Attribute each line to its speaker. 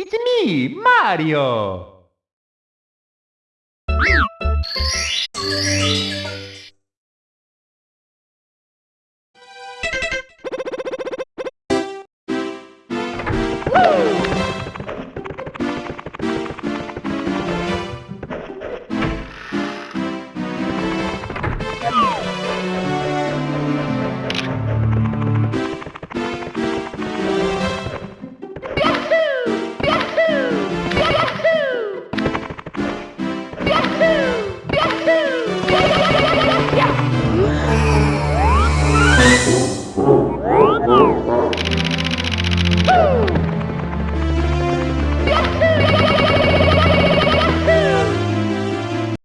Speaker 1: It's me, Mario! Woo! Yes!